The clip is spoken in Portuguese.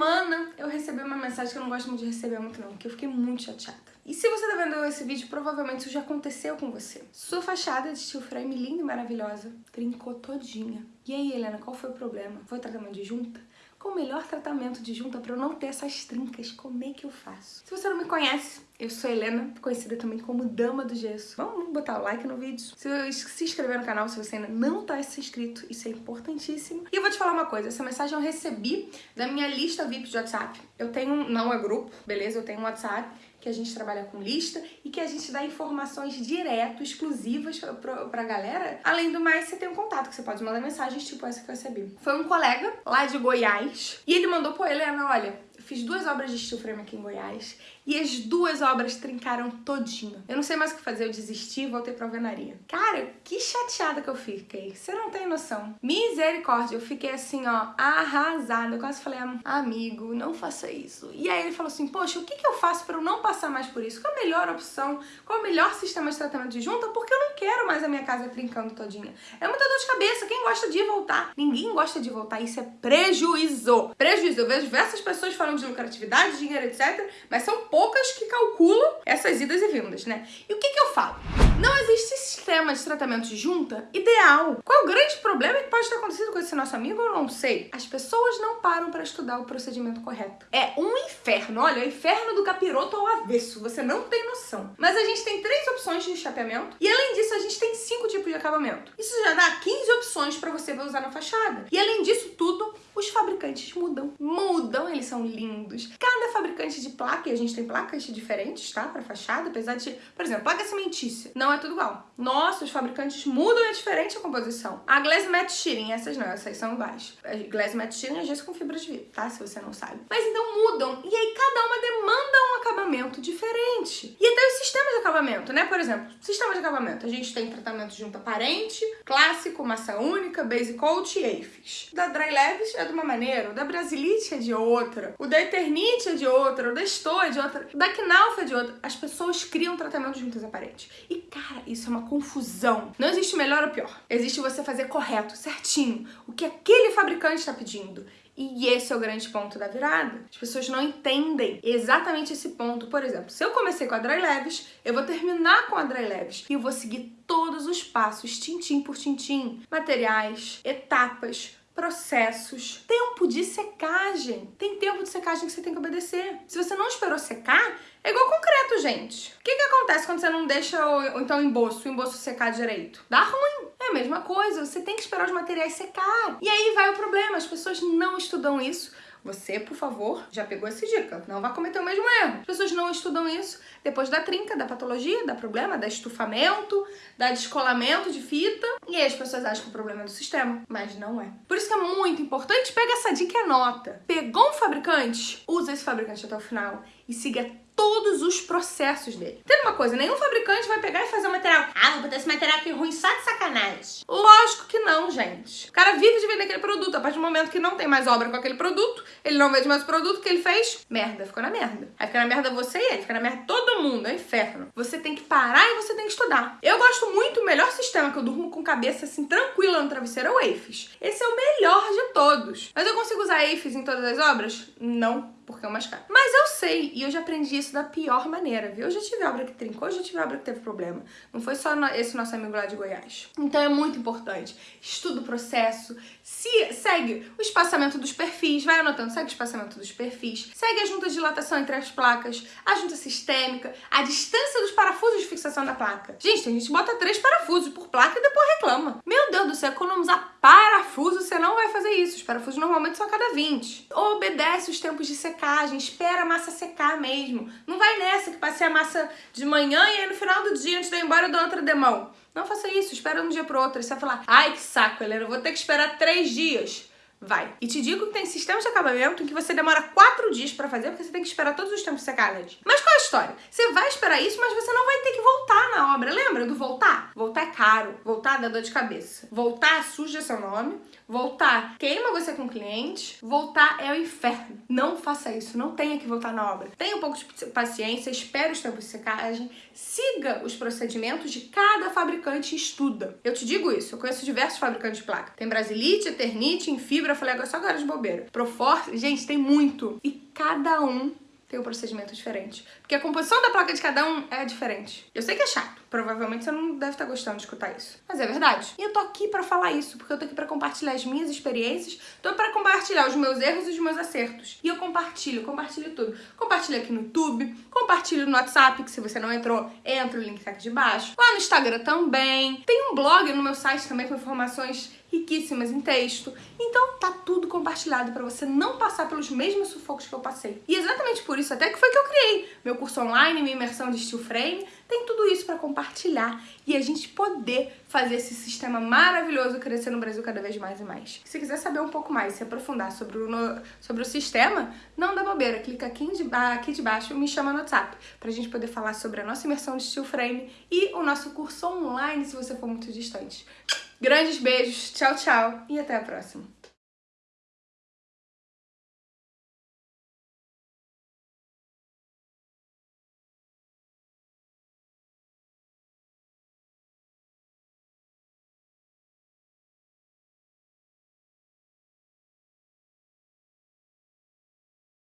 semana eu recebi uma mensagem que eu não gosto muito de receber muito não, que eu fiquei muito chateada. E se você tá vendo esse vídeo, provavelmente isso já aconteceu com você. Sua fachada de steel frame linda e maravilhosa trincou todinha. E aí, Helena, qual foi o problema? Foi tratamento de junta? Qual o melhor tratamento de junta para eu não ter essas trincas? Como é que eu faço? Se você não me conhece, eu sou Helena, conhecida também como Dama do Gesso. Vamos botar o like no vídeo. Se, se inscrever no canal se você ainda não tá inscrito, isso é importantíssimo. E eu vou te falar uma coisa, essa mensagem eu recebi da minha lista VIP de WhatsApp. Eu tenho, não é grupo, beleza? Eu tenho um WhatsApp que a gente trabalha com lista e que a gente dá informações direto, exclusivas pra, pra galera. Além do mais, você tem um contato que você pode mandar mensagens tipo essa que eu recebi. Foi um colega lá de Goiás e ele mandou, pô, Helena, olha, fiz duas obras de steel frame aqui em Goiás e as duas obras trincaram todinho. Eu não sei mais o que fazer, eu desisti e voltei pra alvenaria. Cara, que chateada que eu fiquei. Você não tem noção. Misericórdia, eu fiquei assim, ó, arrasada. Eu quase falei, amigo, não faça isso. E aí ele falou assim, poxa, o que, que eu faço pra eu não passar mais por isso? Qual a melhor opção? Qual o melhor sistema de tratamento de junta? Porque eu não quero mais a minha casa trincando todinha. É muita dor de cabeça. Quem gosta de voltar? Ninguém gosta de voltar. Isso é prejuízo. Prejuízo. Eu vejo diversas pessoas falando de lucratividade, dinheiro, etc. Mas são poucas que calculam essas idas e vindas, né? E o que que eu falo? Não existe sistema de tratamento de junta ideal. Qual é o grande problema que pode ter acontecido com esse nosso amigo? Eu não sei. As pessoas não param para estudar o procedimento correto. É um inferno. Olha, é o inferno do capiroto ao avesso. Você não tem noção. Mas a gente tem três opções de chapeamento. E além disso, a gente tem cinco tipos de acabamento. Isso já dá 15 opções para você usar na fachada. E além disso tudo, os fabricantes mudam. Mudam, eles são lindos. Cada fabricante de placa, e a gente tem placas diferentes, tá? Para fachada, apesar de, por exemplo, placa cimentícia. Não não é tudo igual. Nossa, os fabricantes mudam é diferente a composição. A Glass Matte Shearing, essas não, essas são iguais. A Glass Matte Shearing é gesso com fibra de vidro, tá? Se você não sabe. Mas então mudam. E aí cada uma demanda um acabamento diferente. E até os sistemas de acabamento, né? Por exemplo, sistema de acabamento. A gente tem tratamento de junta aparente, clássico, massa única, base coat e AFIS. Da Dry Leves é de uma maneira, o da Brasilite é de outra, o da Eternite é de outra, o da Stoa é de outra, o da Knauf é de outra. As pessoas criam tratamento juntas aparentes. E Cara, isso é uma confusão. Não existe melhor ou pior. Existe você fazer correto, certinho, o que aquele fabricante está pedindo. E esse é o grande ponto da virada. As pessoas não entendem exatamente esse ponto. Por exemplo, se eu comecei com a Dry Leves, eu vou terminar com a Dry Leves e eu vou seguir todos os passos, tintim por tintim. Materiais, etapas, processos, tempo de secagem. Tem tempo de secagem que você tem que obedecer. Se você não esperou secar, é igual concreto, gente. O que, que acontece ququando você não deixa o, então, o emboço, o emboço secar direito? Dá ruim. É a mesma coisa, você tem que esperar os materiais secar. E aí vai o problema, as pessoas não estudam isso. Você, por favor, já pegou essa dica. Não vai cometer o mesmo erro. As pessoas não estudam isso depois da trinca, da patologia, da problema, da estufamento, da descolamento de fita. E aí as pessoas acham que o problema é do sistema, mas não é. Por isso que é muito importante, pega essa dica e anota. Pegou um fabricante? Usa esse fabricante até o final e siga todos os processos dele. Tem uma coisa, nenhum fabricante vai pegar e fazer um material. Ah, vou botar esse material aqui ruim só de sacanagem. Lógico que não, gente. O cara vive de vender aquele produto. A partir do momento que não tem mais obra com aquele produto, ele não vende mais o produto que ele fez, merda, ficou na merda. Aí fica na merda você e ele, fica na merda todo mundo, é um inferno. Você tem que parar e você tem que estudar. Eu gosto muito, o melhor sistema que eu durmo com cabeça assim tranquila no travesseiro é o AFIS. Esse é o melhor de todos. Mas eu consigo usar AFIS em todas as obras? Não porque é o mais caro. Mas eu sei, e eu já aprendi isso da pior maneira, viu? Eu já tive obra que trincou, eu já tive obra que teve problema. Não foi só esse nosso amigo lá de Goiás. Então é muito importante. Estuda o processo, se segue o espaçamento dos perfis, vai anotando, segue o espaçamento dos perfis, segue a junta de dilatação entre as placas, a junta sistêmica, a distância dos parafusos de fixação da placa. Gente, a gente bota três parafusos por placa e depois reclama. Meu Deus do céu, economizar parafuso, você não vai fazer isso. Os parafusos normalmente são a cada 20. Obedece os tempos de secagem, espera a massa secar mesmo. Não vai nessa que passei a massa de manhã e aí no final do dia, antes de ir embora, eu dou outra demão. Não faça isso, espera um dia pro outro. Você vai falar, ai que saco, Helena, eu vou ter que esperar três dias. Vai. E te digo que tem sistemas de acabamento em que você demora quatro dias pra fazer, porque você tem que esperar todos os tempos secarem. Mas qual é a história? Você vai esperar isso, mas você não vai ter que voltar na obra. Lembra do voltar? Voltar é caro. Voltar dá dor de cabeça. Voltar suja seu nome. Voltar queima você com o cliente. Voltar é o inferno. Não faça isso. Não tenha que voltar na obra. Tenha um pouco de paciência, espere os tempos de secagem, siga os procedimentos de cada fabricante e estuda. Eu te digo isso. Eu conheço diversos fabricantes de placa. Tem Brasilite, Eternite, Infibra, fibra, eu falei agora só agora de bobeira. Proforce, gente, tem muito. E cada um tem um procedimento diferente. Porque a composição da placa de cada um é diferente. Eu sei que é chato. Provavelmente você não deve estar gostando de escutar isso. Mas é verdade. E eu tô aqui pra falar isso, porque eu tô aqui pra compartilhar as minhas experiências, tô pra compartilhar os meus erros e os meus acertos. E eu compartilho, compartilho tudo. Compartilho aqui no YouTube, compartilho no WhatsApp, que se você não entrou, entra, o link tá aqui de baixo. Lá no Instagram também. Tem um blog no meu site também com informações riquíssimas em texto. Então tá tudo compartilhado para você não passar pelos mesmos sufocos que eu passei. E exatamente por isso até que foi que eu criei meu curso online, minha imersão de steel frame, tem tudo isso para compartilhar e a gente poder fazer esse sistema maravilhoso crescer no Brasil cada vez mais e mais. Se quiser saber um pouco mais, se aprofundar sobre o, no, sobre o sistema, não dá bobeira, clica aqui de, aqui de baixo e me chama no WhatsApp pra gente poder falar sobre a nossa imersão de steel frame e o nosso curso online se você for muito distante. Grandes beijos, tchau, tchau e até a próxima.